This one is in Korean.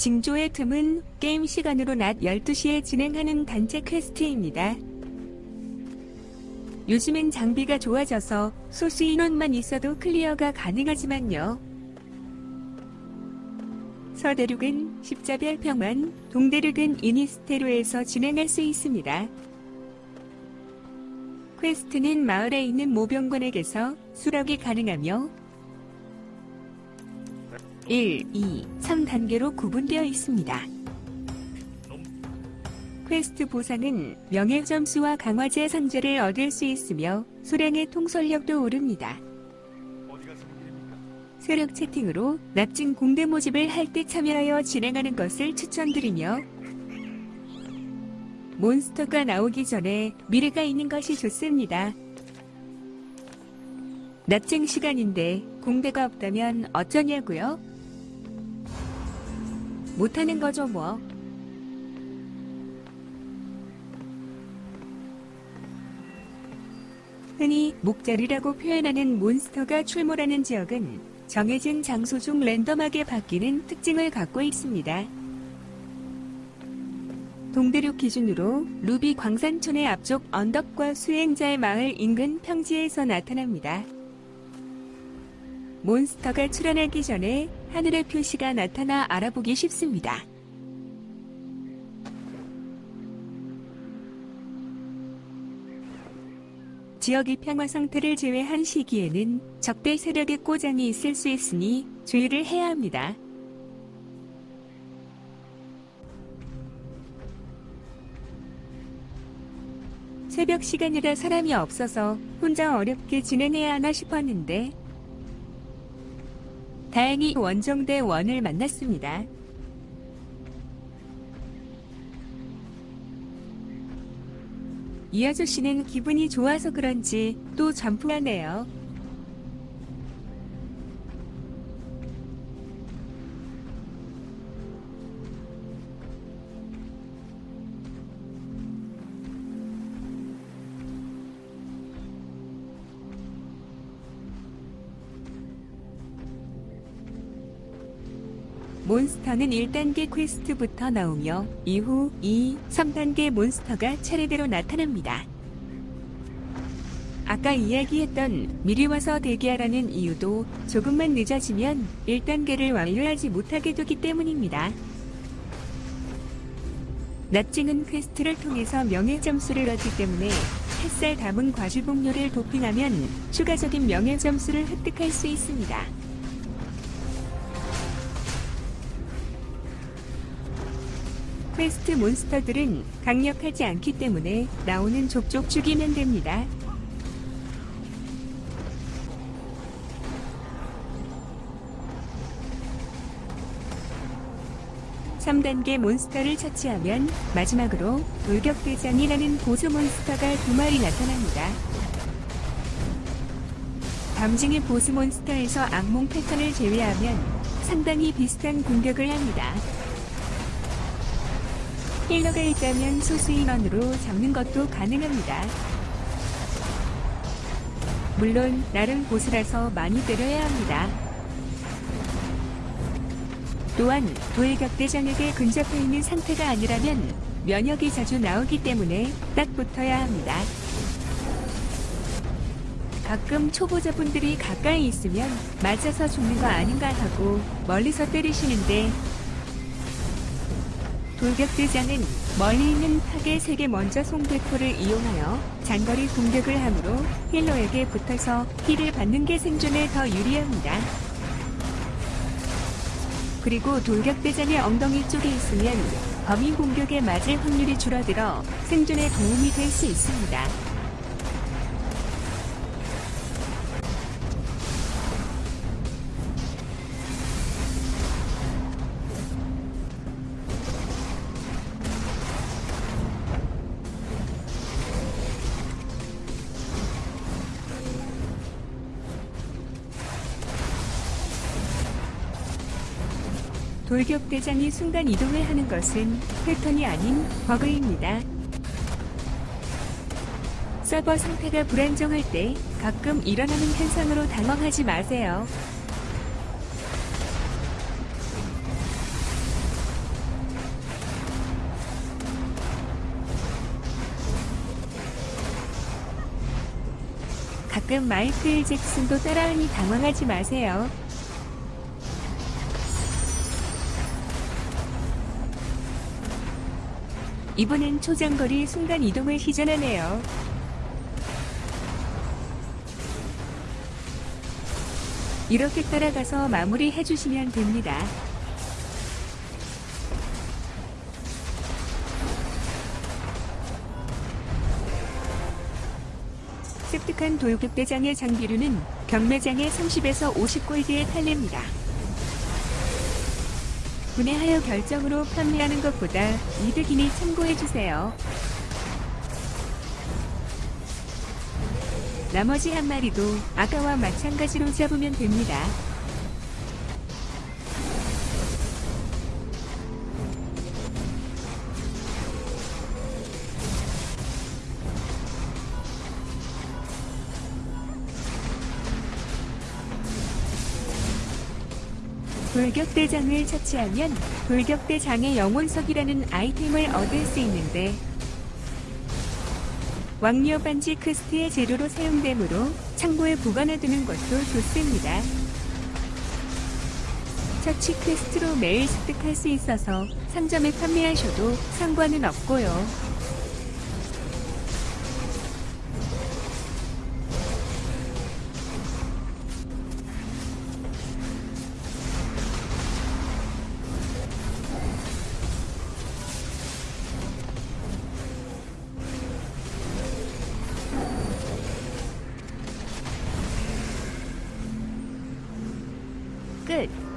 징조의 틈은 게임 시간으로 낮 12시에 진행하는 단체 퀘스트입니다. 요즘엔 장비가 좋아져서 소수 인원만 있어도 클리어가 가능하지만요. 서대륙은 십자별 평원, 동대륙은 이니스테르에서 진행할 수 있습니다. 퀘스트는 마을에 있는 모병관에게서 수락이 가능하며 1, 2, 3단계로 구분되어 있습니다. 퀘스트 보상은 명예 점수와 강화제 상자를 얻을 수 있으며 소량의 통솔력도 오릅니다. 세력 채팅으로 납진 공대 모집을 할 때 참여하여 진행하는 것을 추천드리며 몬스터가 나오기 전에 미리 가 있는 것이 좋습니다. 납쟁 시간인데 공대가 없다면 어쩌냐고요? 못하는 거죠 뭐. 흔히 목자리라고 표현하는 몬스터가 출몰하는 지역은 정해진 장소 중 랜덤하게 바뀌는 특징을 갖고 있습니다. 동대륙 기준으로 루비 광산촌의 앞쪽 언덕과 수행자의 마을 인근 평지에서 나타납니다. 몬스터가 출현하기 전에 하늘의 표시가 나타나 알아보기 쉽습니다. 지역의 평화 상태를 제외한 시기에는 적대 세력의 꼬장이 있을 수 있으니 주의를 해야 합니다. 새벽 시간이라 사람이 없어서 혼자 어렵게 진행해야 하나 싶었는데 다행히 원정대 원을 만났습니다. 이 아저씨는 기분이 좋아서 그런지 또 점프하네요. 몬스터는 1단계 퀘스트부터 나오며 이후 2, 3단계 몬스터가 차례대로 나타납니다. 아까 이야기했던 미리 와서 대기하라는 이유도 조금만 늦어지면 1단계를 완료하지 못하게 되기 때문입니다. 납증은 퀘스트를 통해서 명예 점수를 얻기 때문에 햇살 담은 과즙 음료를 도핑하면 추가적인 명예 점수를 획득할 수 있습니다. 퀘스트 몬스터들은 강력하지 않기 때문에 나오는 족족 죽이면 됩니다. (3단계) 몬스터를 처치하면 마지막으로 돌격대장이라는 보스 몬스터가 두 마리 나타납니다. 담징의 보스 몬스터에서 악몽 패턴을 제외하면 상당히 비슷한 공격을 합니다. 힐러가 있다면 소수 인원으로 잡는 것도 가능합니다. 물론 나름 보스라서 많이 때려야 합니다. 또한 도일격대장에게 근접해 있는 상태가 아니라면 면역이 자주 나오기 때문에 딱 붙어야 합니다. 가끔 초보자분들이 가까이 있으면 맞아서 죽는 거 아닌가 하고 멀리서 때리시는데 돌격대장은 멀리 있는 타겟에게 먼저 송대포를 이용하여 장거리 공격을 하므로 힐러에게 붙어서 힐을 받는 게 생존에 더 유리합니다. 그리고 돌격대장의 엉덩이 쪽에 있으면 범위 공격에 맞을 확률이 줄어들어 생존에 도움이 될 수 있습니다. 돌격대장이 순간 이동을 하는 것은 패턴이 아닌 버그입니다. 서버 상태가 불안정할 때 가끔 일어나는 현상으로 당황하지 마세요. 가끔 마이클 잭슨도 따라하니 당황하지 마세요. 이번엔 초장거리 순간 이동을 시전하네요. 이렇게 따라가서 마무리 해주시면 됩니다. 습득한 돌격대장의 장비류는 경매장에 30에서 50골드에 팔립니다. 구매하여 결정으로 판매하는 것보다 이득이니 참고해주세요. 나머지 한 마리도 아까와 마찬가지로 잡으면 됩니다. 돌격대장을 처치하면 돌격대장의 영혼석이라는 아이템을 얻을 수 있는데 왕녀 반지 퀘스트의 재료로 사용되므로 창고에 보관해두는 것도 좋습니다. 처치 퀘스트로 매일 습득할 수 있어서 상점에 판매하셔도 상관은 없고요. Good.